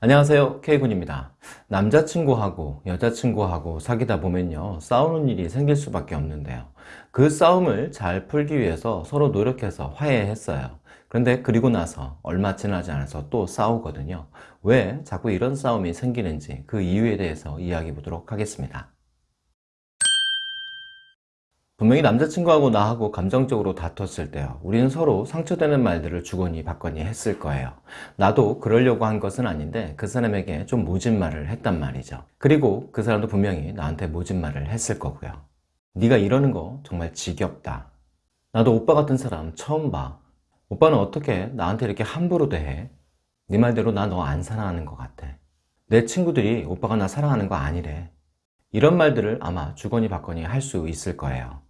안녕하세요. K군입니다. 남자친구하고 여자친구하고 사귀다 보면요 싸우는 일이 생길 수밖에 없는데요. 그 싸움을 잘 풀기 위해서 서로 노력해서 화해했어요. 그런데 그리고 나서 얼마 지나지 않아서 또 싸우거든요. 왜 자꾸 이런 싸움이 생기는지 그 이유에 대해서 이야기해 보도록 하겠습니다 분명히 남자친구하고 나하고 감정적으로 다퉜을 때요. 우리는 서로 상처되는 말들을 주거니 받거니 했을 거예요. 나도 그러려고 한 것은 아닌데 그 사람에게 좀 모진 말을 했단 말이죠. 그리고 그 사람도 분명히 나한테 모진 말을 했을 거고요. 네가 이러는 거 정말 지겹다. 나도 오빠 같은 사람 처음 봐. 오빠는 어떻게 나한테 이렇게 함부로 대해? 네 말대로 나 너 안 사랑하는 것 같아. 내 친구들이 오빠가 나 사랑하는 거 아니래. 이런 말들을 아마 주거니 받거니 할 수 있을 거예요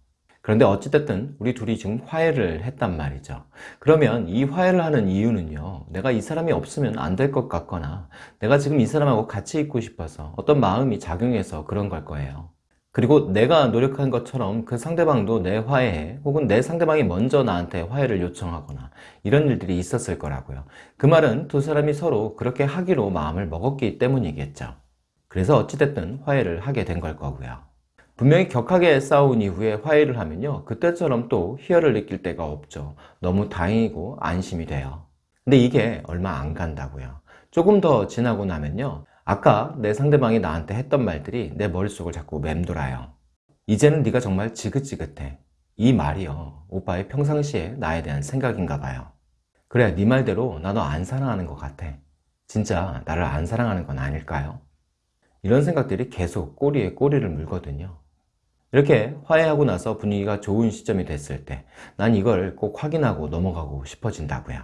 그런데 어찌됐든 우리 둘이 지금 화해를 했단 말이죠. 그러면 이 화해를 하는 이유는요 내가 이 사람이 없으면 안 될 것 같거나 내가 지금 이 사람하고 같이 있고 싶어서 어떤 마음이 작용해서 그런 걸 거예요. 그리고 내가 노력한 것처럼 그 상대방도 내 화해에 혹은 내 상대방이 먼저 나한테 화해를 요청하거나 이런 일들이 있었을 거라고요. 그 말은 두 사람이 서로 그렇게 하기로 마음을 먹었기 때문이겠죠. 그래서 어찌됐든 화해를 하게 된 걸 거고요 분명히 격하게 싸운 이후에 화해를 하면요 그때처럼 또 희열을 느낄 때가 없죠. 너무 다행이고 안심이 돼요. 근데 이게 얼마 안 간다고요. 조금 더 지나고 나면요 아까 내 상대방이 나한테 했던 말들이 내 머릿속을 자꾸 맴돌아요. 이제는 네가 정말 지긋지긋해. 이 말이요. 오빠의 평상시에 나에 대한 생각인가 봐요. 그래 네 말대로 나 너 안 사랑하는 것 같아. 진짜 나를 안 사랑하는 건 아닐까요? 이런 생각들이 계속 꼬리에 꼬리를 물거든요 이렇게 화해하고 나서 분위기가 좋은 시점이 됐을 때 난 이걸 꼭 확인하고 넘어가고 싶어진다고요.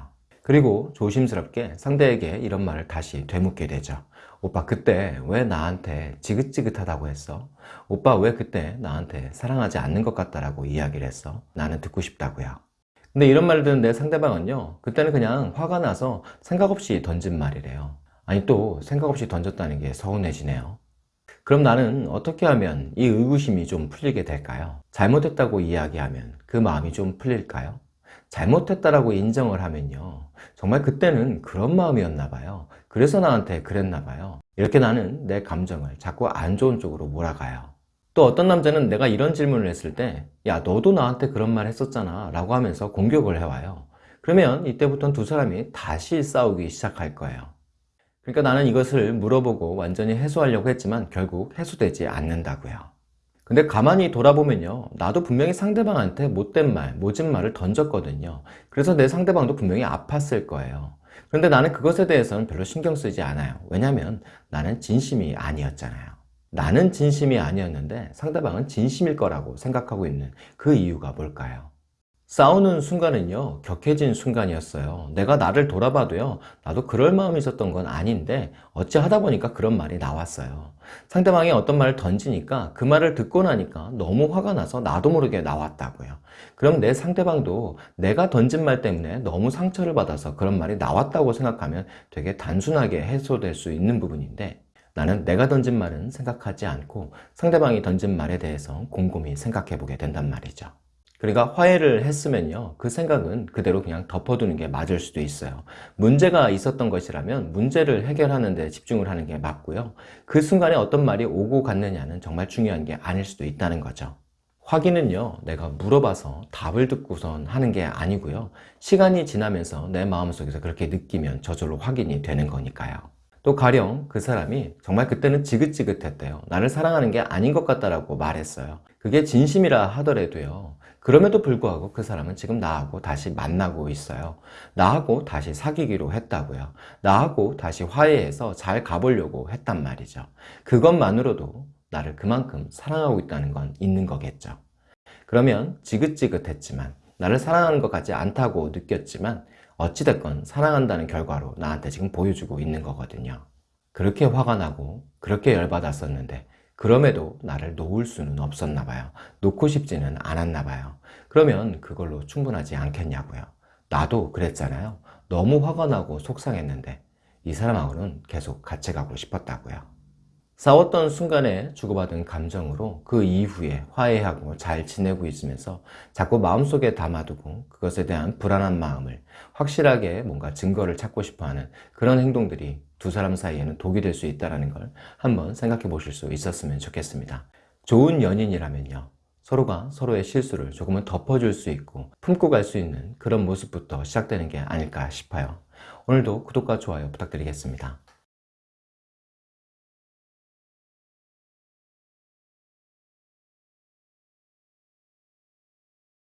그리고 조심스럽게 상대에게 이런 말을 다시 되묻게 되죠 오빠 그때 왜 나한테 지긋지긋하다고 했어? 오빠 왜 그때 나한테 사랑하지 않는 것 같다라고 이야기를 했어? 나는 듣고 싶다고요. 근데 이런 말을 듣는 내 상대방은요 그때는 그냥 화가 나서 생각 없이 던진 말이래요. 아니 또 생각 없이 던졌다는 게 서운해지네요 그럼 나는 어떻게 하면 이 의구심이 좀 풀리게 될까요? 잘못했다고 이야기하면 그 마음이 좀 풀릴까요? 잘못했다라고 인정을 하면요. 정말 그때는 그런 마음이었나 봐요. 그래서 나한테 그랬나 봐요. 이렇게 나는 내 감정을 자꾸 안 좋은 쪽으로 몰아가요. 또 어떤 남자는 내가 이런 질문을 했을 때 야 너도 나한테 그런 말 했었잖아. 라고 하면서 공격을 해와요. 그러면 이때부터는 두 사람이 다시 싸우기 시작할 거예요 그러니까 나는 이것을 물어보고 완전히 해소하려고 했지만 결국 해소되지 않는다고요. 근데 가만히 돌아보면요. 나도 분명히 상대방한테 못된 말, 모진 말을 던졌거든요. 그래서 내 상대방도 분명히 아팠을 거예요. 그런데 나는 그것에 대해서는 별로 신경 쓰지 않아요. 왜냐면 나는 진심이 아니었잖아요. 나는 진심이 아니었는데 상대방은 진심일 거라고 생각하고 있는 그 이유가 뭘까요? 싸우는 순간은요 격해진 순간이었어요. 내가 나를 돌아봐도요 나도 그럴 마음이 있었던 건 아닌데 어찌 하다 보니까 그런 말이 나왔어요. 상대방이 어떤 말을 던지니까 그 말을 듣고 나니까 너무 화가 나서 나도 모르게 나왔다고요. 그럼 내 상대방도 내가 던진 말 때문에 너무 상처를 받아서 그런 말이 나왔다고 생각하면 되게 단순하게 해소될 수 있는 부분인데 나는 내가 던진 말은 생각하지 않고 상대방이 던진 말에 대해서 곰곰이 생각해 보게 된단 말이죠 그러니까 화해를 했으면요 그 생각은 그대로 그냥 덮어두는 게 맞을 수도 있어요. 문제가 있었던 것이라면 문제를 해결하는 데 집중을 하는 게 맞고요. 그 순간에 어떤 말이 오고 갔느냐는 정말 중요한 게 아닐 수도 있다는 거죠. 확인은요 내가 물어봐서 답을 듣고선 하는 게 아니고요. 시간이 지나면서 내 마음속에서 그렇게 느끼면 저절로 확인이 되는 거니까요. 또 가령 그 사람이 정말 그때는 지긋지긋했대요. 나를 사랑하는 게 아닌 것 같다라고 말했어요. 그게 진심이라 하더라도요 그럼에도 불구하고 그 사람은 지금 나하고 다시 만나고 있어요. 나하고 다시 사귀기로 했다고요. 나하고 다시 화해해서 잘 가보려고 했단 말이죠. 그것만으로도 나를 그만큼 사랑하고 있다는 건 있는 거겠죠. 그러면 지긋지긋했지만 나를 사랑하는 것 같지 않다고 느꼈지만 어찌됐건 사랑한다는 결과로 나한테 지금 보여주고 있는 거거든요. 그렇게 화가 나고 그렇게 열받았었는데 그럼에도 나를 놓을 수는 없었나 봐요. 놓고 싶지는 않았나 봐요. 그러면 그걸로 충분하지 않겠냐고요. 나도 그랬잖아요. 너무 화가 나고 속상했는데 이 사람하고는 계속 같이 가고 싶었다고요 싸웠던 순간에 주고받은 감정으로 그 이후에 화해하고 잘 지내고 있으면서 자꾸 마음속에 담아두고 그것에 대한 불안한 마음을 확실하게 뭔가 증거를 찾고 싶어하는 그런 행동들이 두 사람 사이에는 독이 될 수 있다는 걸 한번 생각해 보실 수 있었으면 좋겠습니다. 좋은 연인이라면요. 서로가 서로의 실수를 조금은 덮어줄 수 있고 품고 갈 수 있는 그런 모습부터 시작되는 게 아닐까 싶어요. 오늘도 구독과 좋아요 부탁드리겠습니다.